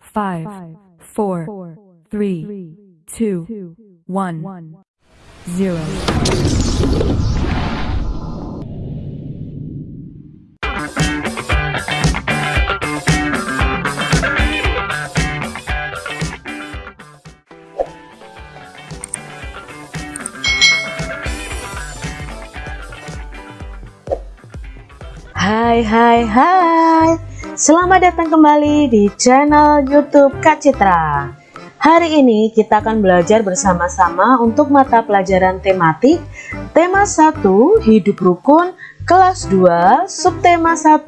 five, four, three, two, one, zero. Hi, hi, hai Selamat datang kembali di channel youtube Kak Citra. Hari ini kita akan belajar bersama-sama untuk mata pelajaran tematik Tema 1 Hidup Rukun Kelas 2 Subtema 1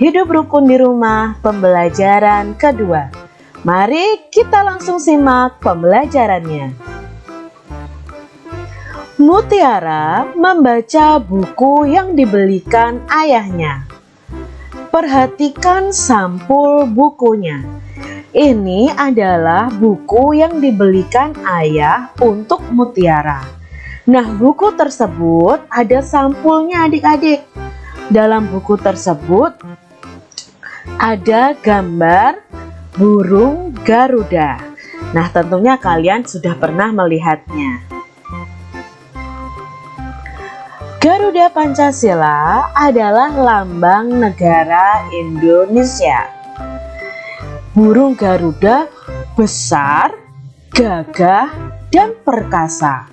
Hidup Rukun di Rumah Pembelajaran kedua. Mari kita langsung simak pembelajarannya. Mutiara membaca buku yang dibelikan ayahnya. Perhatikan sampul bukunya. Ini adalah buku yang dibelikan ayah untuk Mutiara. Nah, buku tersebut ada sampulnya adik-adik. Dalam buku tersebut ada gambar burung Garuda. Nah, tentunya kalian sudah pernah melihatnya. Garuda Pancasila adalah lambang negara Indonesia. Burung Garuda besar, gagah, dan perkasa.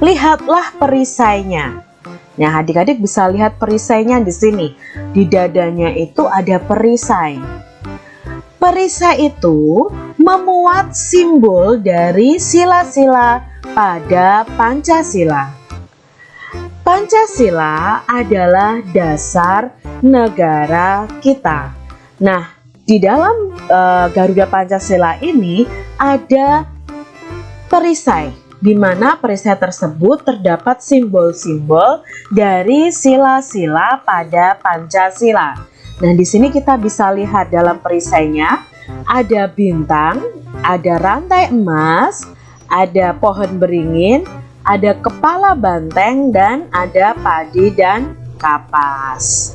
Lihatlah perisainya. Nah, adik-adik bisa lihat perisainya di sini. Di dadanya itu ada perisai. Perisai itu memuat simbol dari sila-sila pada Pancasila. Pancasila adalah dasar negara kita. Nah, di dalam uh, Garuda Pancasila ini ada perisai di mana perisai tersebut terdapat simbol-simbol dari sila-sila pada Pancasila. Nah, di sini kita bisa lihat dalam perisainya ada bintang, ada rantai emas, ada pohon beringin, ada kepala banteng dan ada padi dan kapas.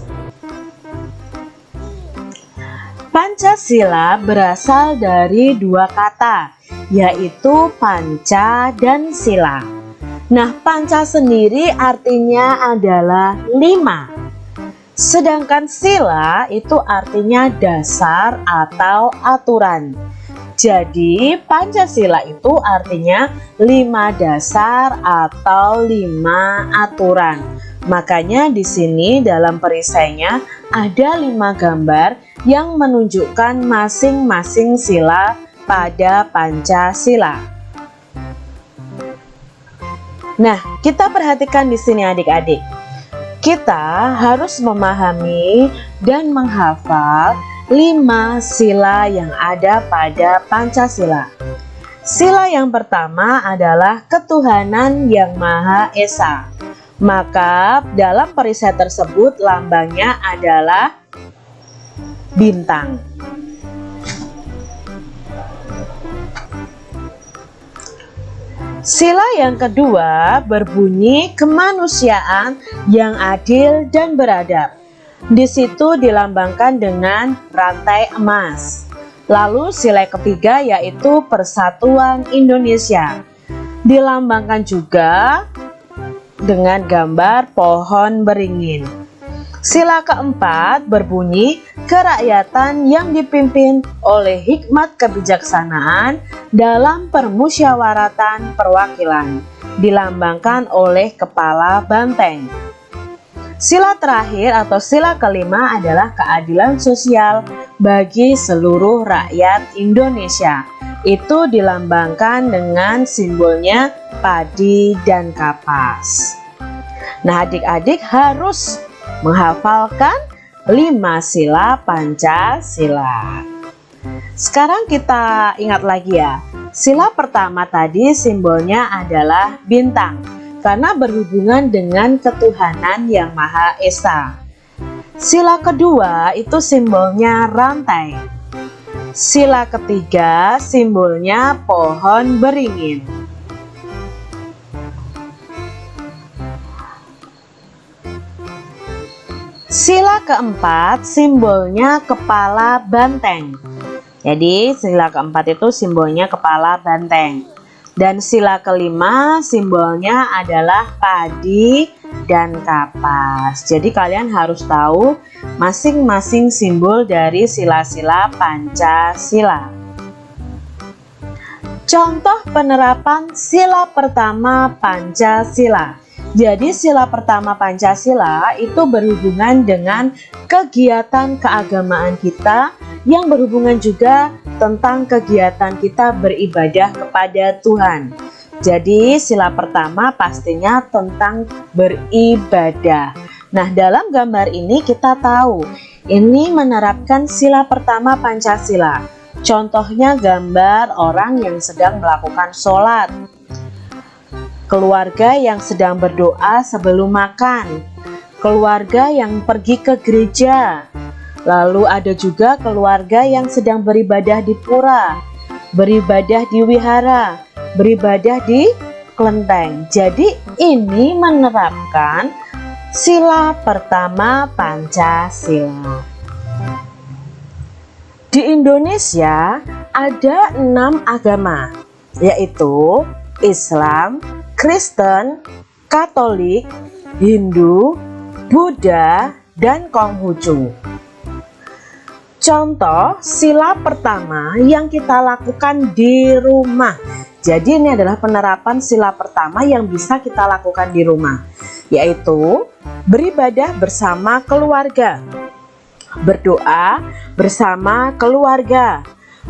Pancasila berasal dari dua kata, yaitu panca dan sila. Nah, panca sendiri artinya adalah lima. Sedangkan sila itu artinya dasar atau aturan. Jadi Pancasila itu artinya lima dasar atau lima aturan. Makanya di sini dalam perisainya ada lima gambar yang menunjukkan masing-masing sila pada Pancasila. Nah, kita perhatikan di sini adik-adik. Kita harus memahami dan menghafal lima sila yang ada pada Pancasila. Sila yang pertama adalah ketuhanan yang Maha Esa. Maka dalam perisai tersebut lambangnya adalah bintang. Sila yang kedua berbunyi kemanusiaan yang adil dan beradab. Di situ dilambangkan dengan rantai emas. Lalu sila ketiga yaitu Persatuan Indonesia. Dilambangkan juga dengan gambar pohon beringin. Sila keempat berbunyi kerakyatan yang dipimpin oleh hikmat kebijaksanaan dalam permusyawaratan perwakilan dilambangkan oleh kepala banteng. Sila terakhir atau sila kelima adalah keadilan sosial bagi seluruh rakyat Indonesia. Itu dilambangkan dengan simbolnya padi dan kapas. Nah adik-adik harus menghafalkan lima sila Pancasila. Sekarang kita ingat lagi ya, sila pertama tadi simbolnya adalah bintang karena berhubungan dengan ketuhanan yang Maha Esa. Sila kedua itu simbolnya rantai. Sila ketiga simbolnya pohon beringin. Sila keempat simbolnya kepala banteng. Jadi sila keempat itu simbolnya kepala banteng. Dan sila kelima simbolnya adalah padi dan kapas. Jadi kalian harus tahu masing-masing simbol dari sila-sila Pancasila. Contoh penerapan sila pertama Pancasila. Jadi sila pertama Pancasila itu berhubungan dengan kegiatan keagamaan kita yang berhubungan juga tentang kegiatan kita beribadah kepada Tuhan. Jadi sila pertama pastinya tentang beribadah. Nah dalam gambar ini kita tahu ini menerapkan sila pertama Pancasila Contohnya gambar orang yang sedang melakukan sholat Keluarga yang sedang berdoa sebelum makan Keluarga yang pergi ke gereja. Lalu ada juga keluarga yang sedang beribadah di pura Beribadah di wihara Beribadah di kelenteng. Jadi ini menerapkan sila pertama Pancasila. Di Indonesia ada enam agama, yaitu Islam, Kristen, Katolik, Hindu, Buddha, dan Konghucu. Contoh sila pertama yang kita lakukan di rumah. Jadi ini adalah penerapan sila pertama yang bisa kita lakukan di rumah, yaitu beribadah bersama keluarga berdoa bersama keluarga,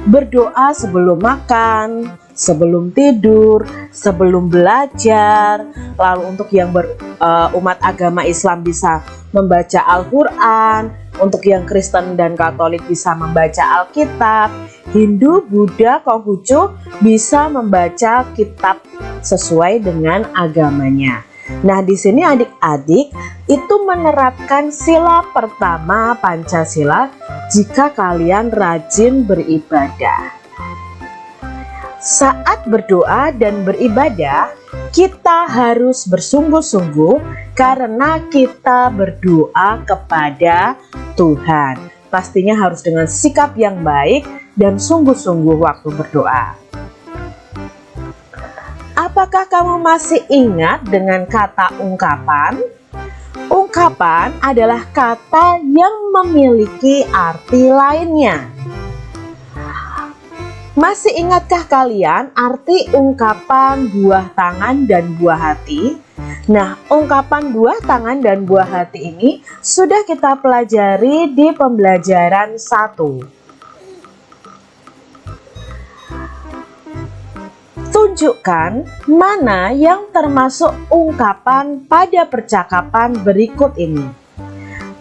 berdoa sebelum makan, sebelum tidur, sebelum belajar. Lalu untuk yang berumat uh, agama Islam bisa membaca Al-Qur'an, untuk yang Kristen dan Katolik bisa membaca Alkitab, Hindu, Buddha, Konghucu bisa membaca kitab sesuai dengan agamanya. Nah, di sini adik-adik itu menerapkan sila pertama Pancasila jika kalian rajin beribadah. Saat berdoa dan beribadah, kita harus bersungguh-sungguh karena kita berdoa kepada Tuhan. Pastinya harus dengan sikap yang baik dan sungguh-sungguh waktu berdoa. Apakah kamu masih ingat dengan kata ungkapan? Ungkapan adalah kata yang memiliki arti lainnya. Masih ingatkah kalian arti ungkapan buah tangan dan buah hati? Nah, ungkapan buah tangan dan buah hati ini sudah kita pelajari di pembelajaran 1. Tunjukkan mana yang termasuk ungkapan pada percakapan berikut ini.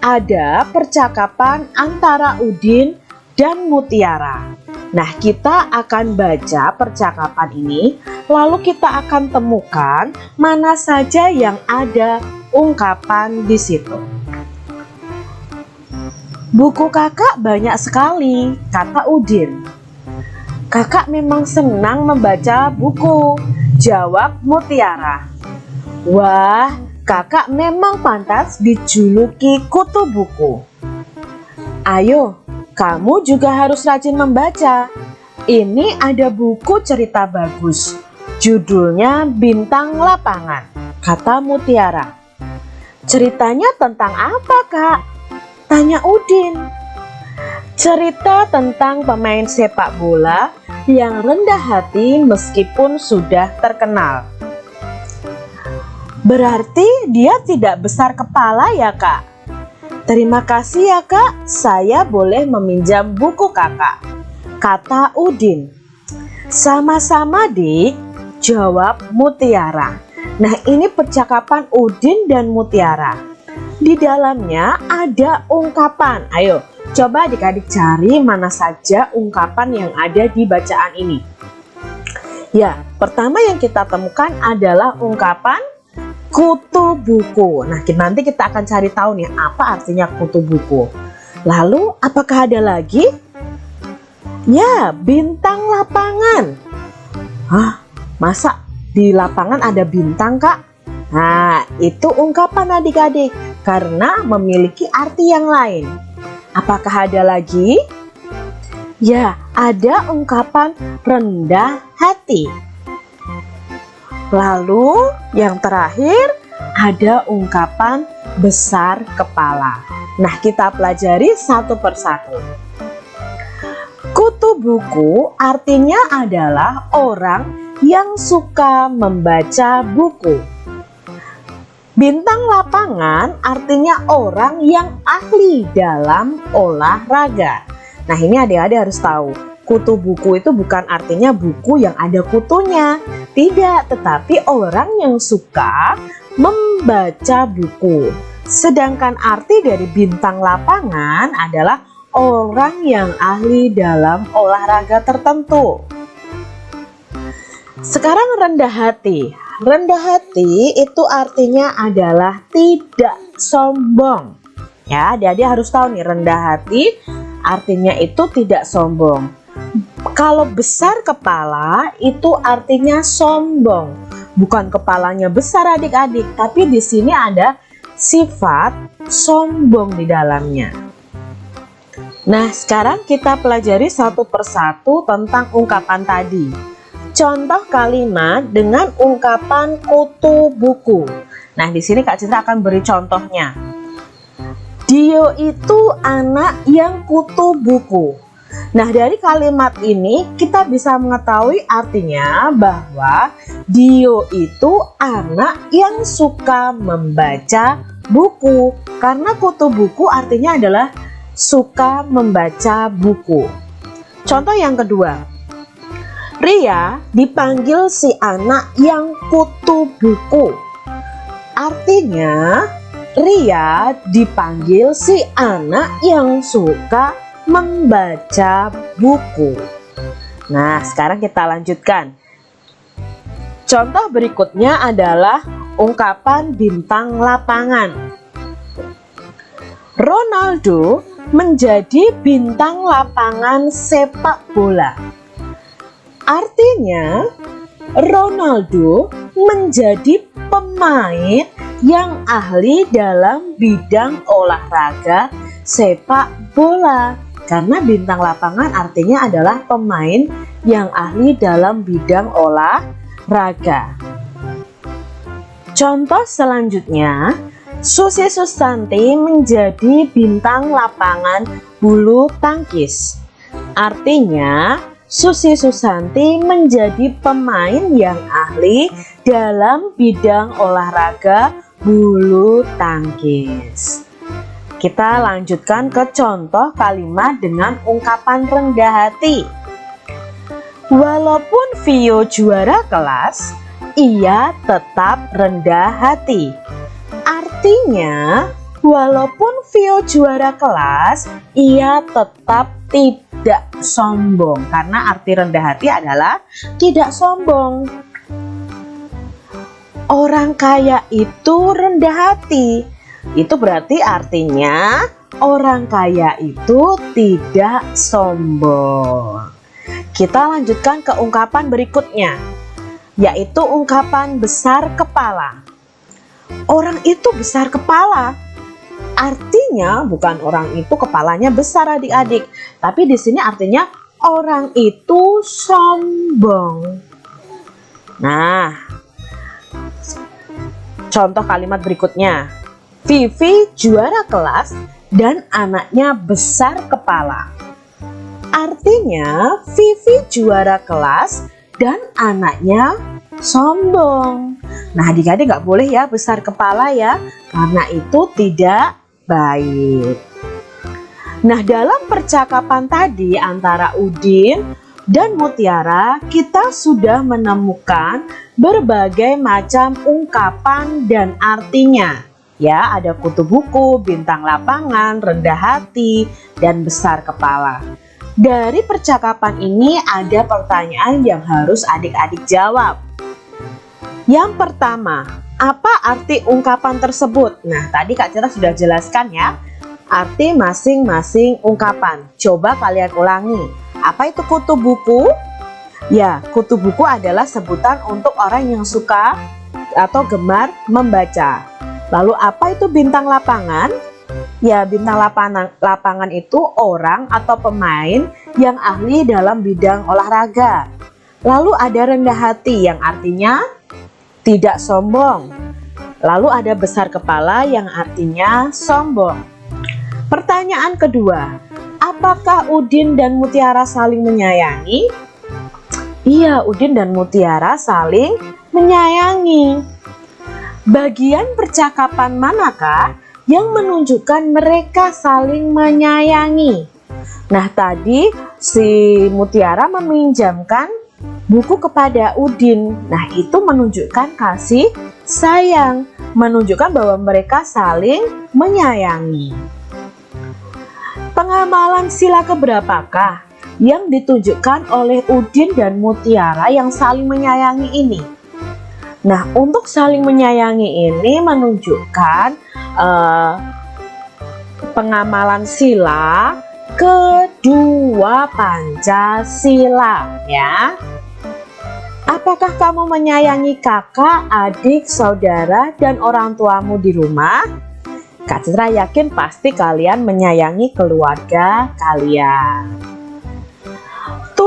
Ada percakapan antara Udin dan Mutiara. Nah, kita akan baca percakapan ini, lalu kita akan temukan mana saja yang ada ungkapan di situ. Buku kakak banyak sekali, kata Udin. Kakak memang senang membaca buku, jawab Mutiara. Wah, kakak memang pantas dijuluki kutu buku. Ayo, kamu juga harus rajin membaca. Ini ada buku cerita bagus. Judulnya Bintang Lapangan, kata Mutiara. Ceritanya tentang apa, Kak? Tanya Udin. Cerita tentang pemain sepak bola yang rendah hati meskipun sudah terkenal. Berarti dia tidak besar kepala ya kak? Terima kasih ya kak, saya boleh meminjam buku kakak. Kata Udin. Sama-sama dik, jawab Mutiara. Nah ini percakapan Udin dan Mutiara. Di dalamnya ada ungkapan. Ayo Coba adik-adik cari mana saja ungkapan yang ada di bacaan ini. Ya, pertama yang kita temukan adalah ungkapan kutu buku. Nah, nanti kita akan cari tahu nih apa artinya kutu buku. Lalu, apakah ada lagi? Ya, bintang lapangan. Hah, masa di lapangan ada bintang, Kak? Nah, itu ungkapan adik-adik karena memiliki arti yang lain. Apakah ada lagi? Ya, ada ungkapan rendah hati. Lalu yang terakhir ada ungkapan besar kepala. Nah, kita pelajari satu persatu. Kutu buku artinya adalah orang yang suka membaca buku. Bintang lapangan artinya orang yang ahli dalam olahraga. Nah ini adik-adik harus tahu, kutu buku itu bukan artinya buku yang ada kutunya. Tidak, tetapi orang yang suka membaca buku. Sedangkan arti dari bintang lapangan adalah orang yang ahli dalam olahraga tertentu. Sekarang rendah hati. Rendah hati itu artinya adalah tidak sombong. Ya, adik-adik harus tahu nih rendah hati artinya itu tidak sombong. Kalau besar kepala itu artinya sombong. Bukan kepalanya besar adik-adik, tapi di sini ada sifat sombong di dalamnya. Nah, sekarang kita pelajari satu persatu tentang ungkapan tadi. Contoh kalimat dengan ungkapan kutu buku. Nah, di sini Kak Cinta akan beri contohnya. Dio itu anak yang kutu buku. Nah, dari kalimat ini kita bisa mengetahui artinya bahwa Dio itu anak yang suka membaca buku. Karena kutu buku artinya adalah suka membaca buku. Contoh yang kedua. Ria dipanggil si anak yang kutu buku. Artinya Ria dipanggil si anak yang suka membaca buku. Nah, sekarang kita lanjutkan. Contoh berikutnya adalah ungkapan bintang lapangan. Ronaldo menjadi bintang lapangan sepak bola. Artinya, Ronaldo menjadi pemain yang ahli dalam bidang olahraga sepak bola. Karena bintang lapangan artinya adalah pemain yang ahli dalam bidang olahraga. Contoh selanjutnya, Susi Susanti menjadi bintang lapangan bulu tangkis. Artinya, Susi Susanti menjadi pemain yang ahli dalam bidang olahraga bulu tangkis. Kita lanjutkan ke contoh kalimat dengan ungkapan rendah hati. Walaupun Vio juara kelas, ia tetap rendah hati. Artinya, walaupun Vio juara kelas, ia tetap tidak sombong. Karena arti rendah hati adalah tidak sombong orang kaya itu rendah hati. Itu berarti artinya orang kaya itu tidak sombong. Kita lanjutkan ke ungkapan berikutnya, yaitu ungkapan besar kepala. Orang itu besar kepala. Artinya bukan orang itu kepalanya besar adik-adik, tapi di sini artinya orang itu sombong. Nah, Contoh kalimat berikutnya. Vivi juara kelas dan anaknya besar kepala. Artinya Vivi juara kelas dan anaknya sombong. Nah adik-adik nggak boleh ya besar kepala ya, karena itu tidak baik. Nah dalam percakapan tadi antara Udin dan Mutiara kita sudah menemukan berbagai macam ungkapan dan artinya. Ya, ada kutu buku, bintang lapangan, rendah hati, dan besar kepala. Dari percakapan ini ada pertanyaan yang harus adik-adik jawab. Yang pertama, apa arti ungkapan tersebut? Nah, tadi Kak Citra sudah jelaskan ya, arti masing-masing ungkapan. Coba kalian ulangi. Apa itu kutu buku? Ya, kutu buku adalah sebutan untuk orang yang suka atau gemar membaca. Lalu apa itu bintang lapangan? Ya, bintang lapangan, lapangan itu orang atau pemain yang ahli dalam bidang olahraga. Lalu ada rendah hati yang artinya tidak sombong. Lalu ada besar kepala yang artinya sombong. Pertanyaan kedua, apakah Udin dan Mutiara saling menyayangi? Iya, Udin dan Mutiara saling menyayangi. Bagian percakapan manakah yang menunjukkan mereka saling menyayangi? Nah, tadi si Mutiara meminjamkan buku kepada Udin. Nah, itu menunjukkan kasih sayang, menunjukkan bahwa mereka saling menyayangi. Pengamalan sila keberapakah yang ditunjukkan oleh Udin dan Mutiara yang saling menyayangi ini? Nah, untuk saling menyayangi ini menunjukkan uh, pengamalan sila kedua Pancasila ya. Apakah kamu menyayangi kakak, adik, saudara, dan orang tuamu di rumah? Kak Citra yakin pasti kalian menyayangi keluarga kalian.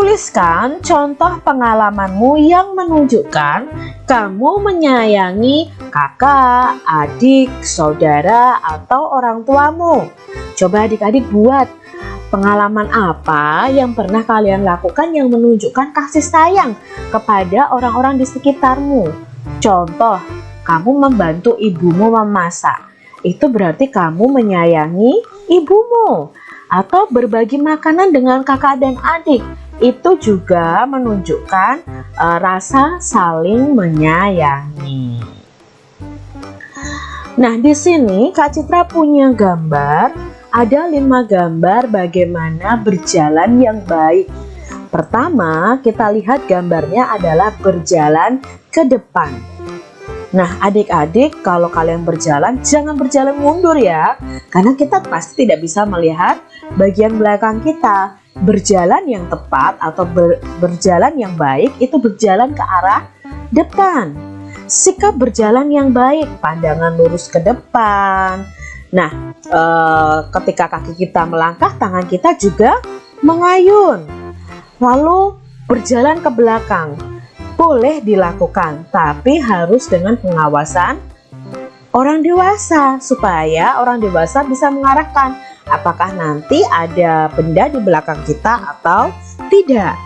Tuliskan contoh pengalamanmu yang menunjukkan kamu menyayangi kakak, adik, saudara, atau orang tuamu. Coba adik-adik buat Pengalaman apa yang pernah kalian lakukan yang menunjukkan kasih sayang kepada orang-orang di sekitarmu? Contoh, kamu membantu ibumu memasak. Itu berarti kamu menyayangi ibumu. Atau berbagi makanan dengan kakak dan adik. Itu juga menunjukkan uh, rasa saling menyayangi. Nah, di sini Kak Citra punya gambar ada lima gambar bagaimana berjalan yang baik. Pertama, kita lihat gambarnya adalah berjalan ke depan. Nah, adik-adik, kalau kalian berjalan, jangan berjalan mundur ya, karena kita pasti tidak bisa melihat bagian belakang kita. Berjalan yang tepat atau ber, berjalan yang baik itu berjalan ke arah depan. Sikap berjalan yang baik, pandangan lurus ke depan, Nah, e, ketika kaki kita melangkah, tangan kita juga mengayun. Lalu berjalan ke belakang. Boleh dilakukan, tapi harus dengan pengawasan orang dewasa supaya orang dewasa bisa mengarahkan apakah nanti ada benda di belakang kita atau tidak.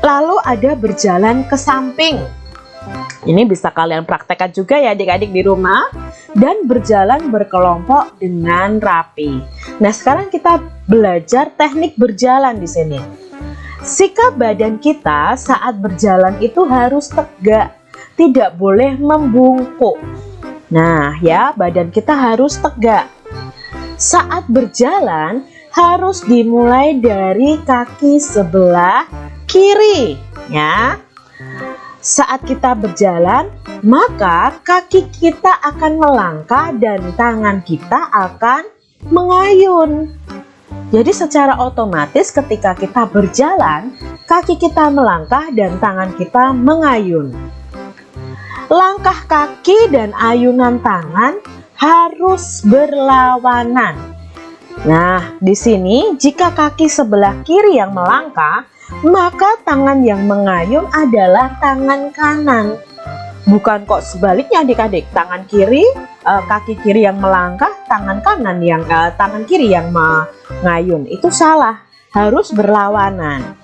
Lalu ada berjalan ke samping. Ini bisa kalian praktekkan juga ya adik-adik di rumah dan berjalan berkelompok dengan rapi. Nah, sekarang kita belajar teknik berjalan di sini. Sikap badan kita saat berjalan itu harus tegak, tidak boleh membungkuk. Nah, ya, badan kita harus tegak. Saat berjalan harus dimulai dari kaki sebelah kiri, ya. Saat kita berjalan, maka kaki kita akan melangkah dan tangan kita akan mengayun. Jadi secara otomatis ketika kita berjalan, kaki kita melangkah dan tangan kita mengayun. Langkah kaki dan ayunan tangan harus berlawanan. Nah, di sini jika kaki sebelah kiri yang melangkah, maka tangan yang mengayun adalah tangan kanan. Bukan kok sebaliknya adik-adik, tangan kiri, uh, kaki kiri yang melangkah, tangan kanan yang uh, tangan kiri yang mengayun. Itu salah, harus berlawanan.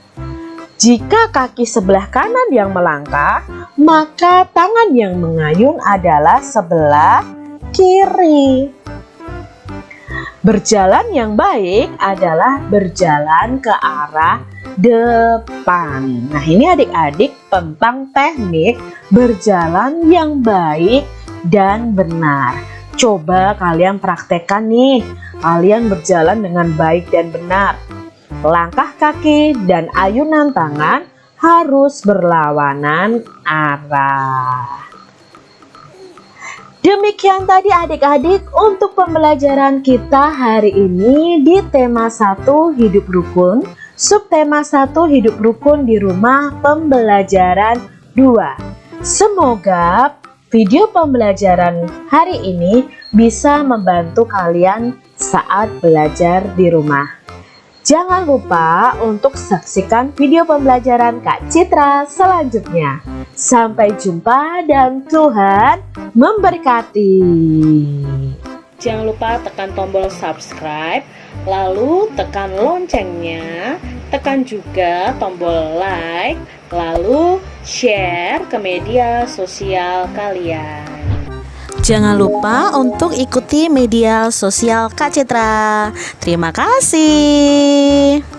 Jika kaki sebelah kanan yang melangkah, maka tangan yang mengayun adalah sebelah kiri. Berjalan yang baik adalah berjalan ke arah depan. Nah, ini adik-adik tentang teknik berjalan yang baik dan benar. Coba kalian praktekkan nih, kalian berjalan dengan baik dan benar. Langkah kaki dan ayunan tangan harus berlawanan arah. Demikian tadi adik-adik untuk pembelajaran kita hari ini di tema 1 hidup rukun, subtema 1 hidup rukun di rumah pembelajaran 2. Semoga video pembelajaran hari ini bisa membantu kalian saat belajar di rumah. Jangan lupa untuk saksikan video pembelajaran Kak Citra selanjutnya. Sampai jumpa dan Tuhan memberkati. Jangan lupa tekan tombol subscribe, lalu tekan loncengnya, tekan juga tombol like, lalu share ke media sosial kalian. Jangan lupa untuk ikuti media sosial Kak Citra. Terima kasih.